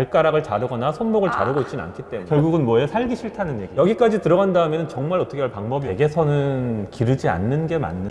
발가락을 자르거나 손목을 자르고 있지는 않기 때문에. 결국은 뭐예요? 살기 싫다는 얘기. 여기까지 들어간 다음에는 정말 어떻게 할 방법이 댁에서는 기르지 않는 게 맞는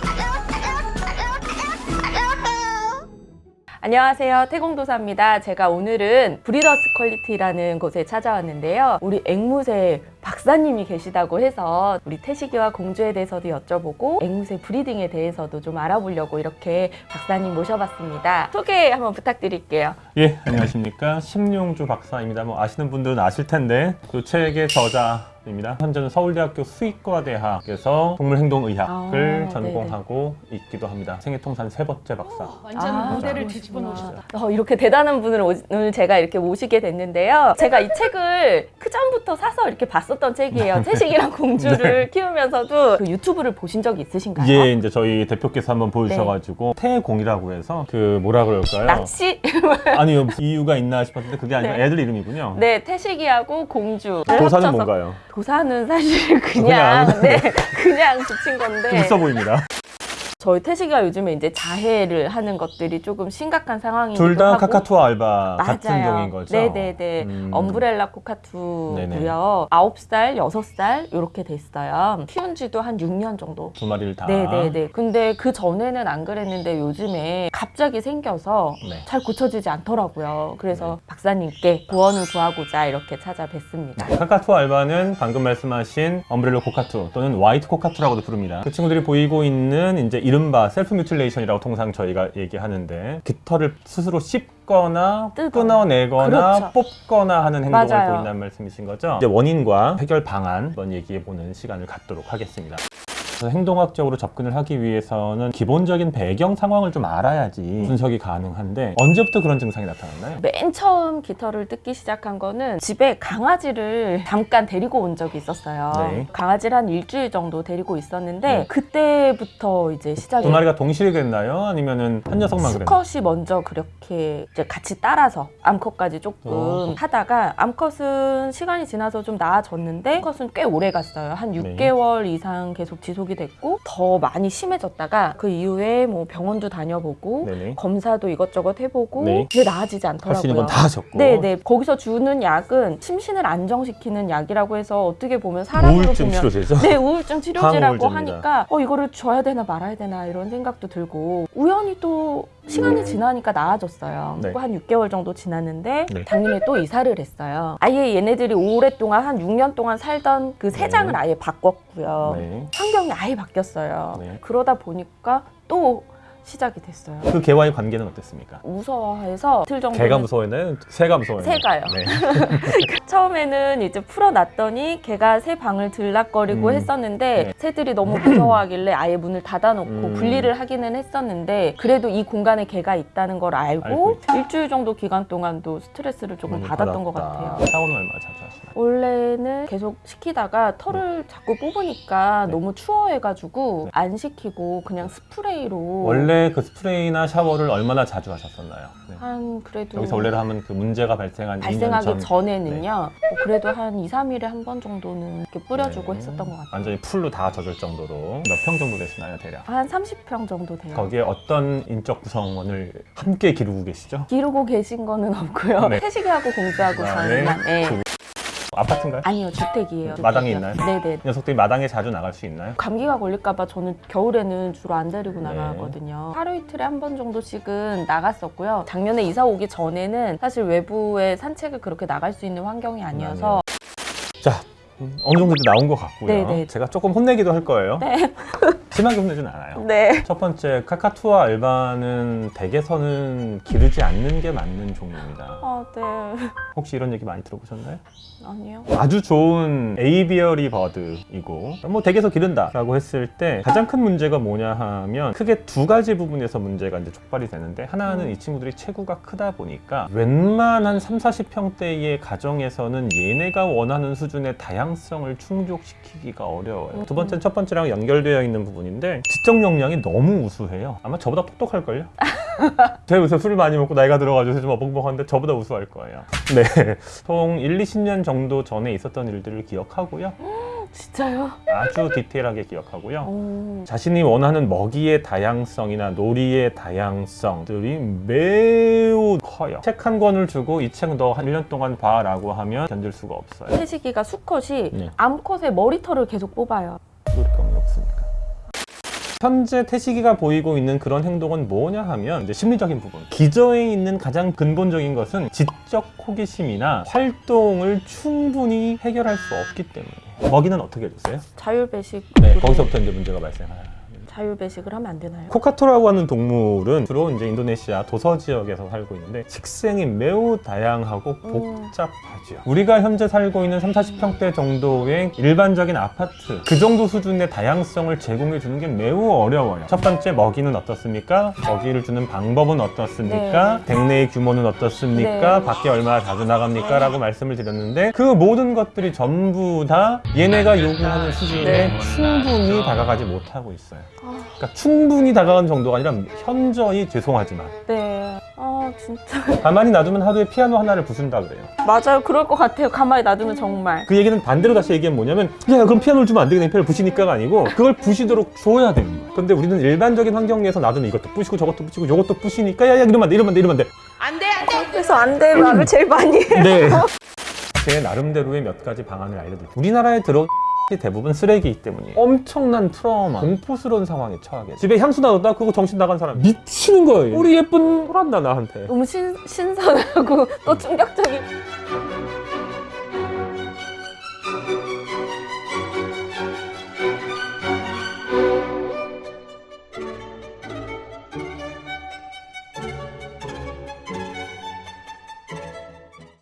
안녕하세요. 태공도사입니다. 제가 오늘은 브리더스 퀄리티라는 곳에 찾아왔는데요. 우리 앵무새 박사님이 계시다고 해서 우리 태식이와 공주에 대해서도 여쭤보고 앵무새 breeding에 대해서도 좀 알아보려고 이렇게 박사님 모셔봤습니다. 소개 한번 부탁드릴게요. 예 안녕하십니까. 심용주 박사입니다. 뭐 아시는 분들은 아실 텐데 그 책의 저자 입니다. 현재는 서울대학교 수의과대학에서 동물행동의학을 아, 전공하고 있기도 합니다. 생애통산 세 번째 박사. 완전 아, 무대를. 뒤집어 놓으셨다. 어, 이렇게 대단한 분을 오- 오늘 제가 이렇게 모시게 됐는데요. 제가 이 책을 그 전부터 사서 이렇게 봤 었던 책이에요. 태식이랑 공주를 키우면서도 그 유튜브를 보신 적이 있으신가요? 예 이제 저희 대표께서 한번 보여주셔가지고 태공이라고 해서 그 뭐라 그럴까요? 낚시? 아니요 이유가 있나 싶었는데 그게 아니라 네. 애들 이름이군요 네, 태식이하고 공주. 도사는 합쳐서- 뭔가요? 도사는 사실 그냥, 그냥. 네, 그냥 붙인 건데. 좀 있어 보입니다 저희 태식이가 요즘에 이제 자해를 하는 것들이 조금 심각한 상황이기도 둘다 하고. 카카투어 알바 같은 맞아요. 종인 거죠? 네네네. 음. 엄브렐라. 코카투고요. 아홉 살 여섯 살 이렇게 됐어요. 키운 지도 한 6년 정도. 두 마리를 다 네네네. 근데 그 전에는 안 그랬는데 요즘에 갑자기 생겨서 네. 잘 고쳐지지 않더라고요. 그래서 박사님께 구원을 구하고자 이렇게 찾아뵀습니다. Cacatua alba는 방금 말씀하신 umbrella cockatoo 또는 white cockatoo라고도 부릅니다. 그 친구들이 보이고 있는 이제 이른바 self mutilation이라고 통상 저희가 얘기하는데 깃털을 스스로 씹거나 뜯어요. 끊어내거나 그렇죠. 뽑거나 하는 행동을 맞아요. 보인다는 말씀이신 거죠? 이제 원인과 해결 방안 한번 얘기해 보는 시간을 갖도록 하겠습니다. 행동학적으로 접근을 하기 위해서는 기본적인 배경 상황을 좀 알아야지 분석이 가능한데 언제부터 그런 증상이 나타났나요? 맨 처음 깃털을 뜯기 시작한 거는 집에 강아지를 잠깐 데리고 온 적이 있었어요. 네. 강아지를 한 일주일 정도 데리고 있었는데 네. 그때부터 이제 시작이 두 마리가 동시에 그랬나요? 아니면은 한 녀석만 그랬나요? 수컷이 먼저 그렇게 이제 같이 따라서 암컷까지 조금 어. 하다가 암컷은 시간이 지나서 좀 나아졌는데 수컷은 꽤 오래 갔어요. 한 네. 6개월 이상 계속 지속이 됐고 더 많이 심해졌다가 그 이후에 뭐 병원도 다녀보고 네네. 검사도 이것저것 해보고 네. 근데 나아지지 할수 있는 않더라고요. 건다 하셨고 네네 거기서 주는 약은 심신을 안정시키는 약이라고 해서 어떻게 보면 사람으로 우울증 보면 치료제죠? 네 우울증 치료제라고. 하니까 어 이거를 줘야 되나 말아야 되나 이런 생각도 들고 우연히 또 시간이 지나니까 나아졌어요. 네. 한 6개월 정도 지났는데 네. 작년에 또 이사를 했어요. 아예 얘네들이 오랫동안 한 6년 동안 살던 그 세장을 네. 아예 바꿨고요. 네. 환경이 아예 바뀌었어요. 네. 그러다 보니까 또 시작이 됐어요. 그 개와의 관계는 어땠습니까? 무서워해서 이틀 정도 개가 무서워했나요? 새가 무서워했나요? 새가요. 네. 처음에는 이제 풀어놨더니 걔가 새 방을 들락거리고 음. 했었는데 네. 새들이 너무 무서워하길래 아예 문을 닫아놓고 음. 분리를 하기는 했었는데 그래도 이 공간에 걔가 있다는 걸 알고 알고. 일주일 정도 기간 동안도 스트레스를 조금 받았던 것 받았다. 같아요. 샤워는 얼마나 자주 하시나요? 원래는 계속 시키다가 털을 자꾸 뽑으니까 네. 너무 추워해가지고 안 시키고 그냥 스프레이로 원래 그 스프레이나 샤워를 얼마나 자주 하셨었나요? 네. 한 그래도 여기서 원래로 하면 그 문제가 발생한 2년 발생하기 전 전에는요 뭐 그래도 한 2, 3일에 한 번 정도는 이렇게 뿌려주고 네. 했었던 것 같아요 완전히 풀로 다 젖을 정도로 몇 평 정도 되시나요, 대략? 한 30평 정도 돼요 거기에 어떤 인적 구성원을 함께 기르고 계시죠? 기르고 계신 거는 없고요 네. 태식이하고 공주하고 아, 저희만 네. 네. 아파트인가요? 아니요 주택이에요 마당에 주택이요. 있나요? 네네 녀석들이 마당에 자주 나갈 수 있나요? 감기가 걸릴까봐 저는 겨울에는 주로 안 데리고 네. 나가거든요. 하루 이틀에 한 번 정도씩은 나갔었고요. 작년에 이사 오기 전에는 사실 외부에 산책을 그렇게 나갈 수 있는 환경이 아니어서 자, 음, 어느 정도 나온 것 같고요. 네네. 제가 조금 혼내기도 할 거예요. 네. 심하게 혼내진 않아요. 네. 첫 번째, 카카투어 알바는 댁에서는 기르지 않는 게 맞는 종류입니다. 아, 네. 혹시 이런 얘기 많이 들어보셨나요? 아니요. 아주 좋은 에이비어리 버드이고 뭐 댁에서 기른다 라고 했을 때 가장 큰 문제가 뭐냐 하면 크게 두 가지 부분에서 문제가 이제 촉발이 되는데 하나는 음. 이 친구들이 체구가 크다 보니까 웬만한 3, 40평대의 가정에서는 얘네가 원하는 수준의 다양 성을 충족시키기가 어려워요 두 번째는 첫 번째랑 연결되어 있는 부분인데 지적 역량이 너무 우수해요 아마 저보다 똑똑할걸요? 제가 요새 술을 많이 먹고 나이가 들어가지고 좀 어벙벙한데 저보다 우수할 거예요 네. 총 1, 20년 정도 전에 있었던 일들을 기억하고요. 진짜요? 아주 디테일하게 기억하고요. 오. 자신이 원하는 먹이의 다양성이나 놀이의 다양성들이 매우 커요. 책 한 권을 주고 이 책 너 한 1년 동안 봐라고 하면 견딜 수가 없어요. 태식이가 수컷이 네. 암컷의 머리털을 계속 뽑아요. 왜 없습니까? 현재 태식이가 보이고 있는 그런 행동은 뭐냐 하면 이제 심리적인 부분. 기저에 있는 가장 근본적인 것은 지적 호기심이나 활동을 충분히 해결할 수 없기 때문에. 먹이는 어떻게 해주세요? 자율배식. 네, 거기서부터 이제 문제가 발생해요. 자율 배식을 하면 안 되나요? 코카토라고 하는 동물은 주로 이제 인도네시아 도서 지역에서 살고 있는데 식생이 매우 다양하고 음. 복잡하죠. 우리가 현재 살고 있는 3, 40평대 정도의 일반적인 아파트 그 정도 수준의 다양성을 제공해 주는 게 매우 어려워요. 첫 번째 먹이는 어떻습니까? 먹이를 주는 방법은 어떻습니까? 댁내의 규모는 어떻습니까? 네. 밖에 얼마나 자주 나갑니까? 라고 말씀을 드렸는데 그 모든 것들이 전부 다 얘네가 요구하는 수준에 네. 충분히 다가가지 못하고 있어요. 아, 그러니까 충분히 다가가는 정도가 아니라 현저히 죄송하지만 네. 아 진짜 가만히 놔두면 하루에 피아노 하나를 부순다 그래요. 맞아요. 그럴 것 같아요. 가만히 놔두면 정말. 그 얘기는 반대로 다시 얘기하면 뭐냐면 야 그럼 피아노를 주면 안 되겠네 피아노를 부시니까가 아니고 그걸 부시도록 줘야 되는 거야. 근데 우리는 일반적인 환경 내에서 놔두면 이것도 부시고 저것도 부시고 저것도 부시니까 야야 이러면 안 돼 이러면 안 돼 이러면 안 돼. 그래서 안 돼. 말을 제일 많이 해. 네. 제 나름대로의 몇 가지 방안을 알려드릴게요. 우리나라에 들어 대부분 쓰레기이기 때문에 엄청난 트라우마. 공포스러운 상황에 처하게 집에 향수 나눴다? 그거 정신 나간 사람. 미치는 거예요. 우리 예쁜 호란다 나한테. 너무 신, 신선하고 또 충격적인.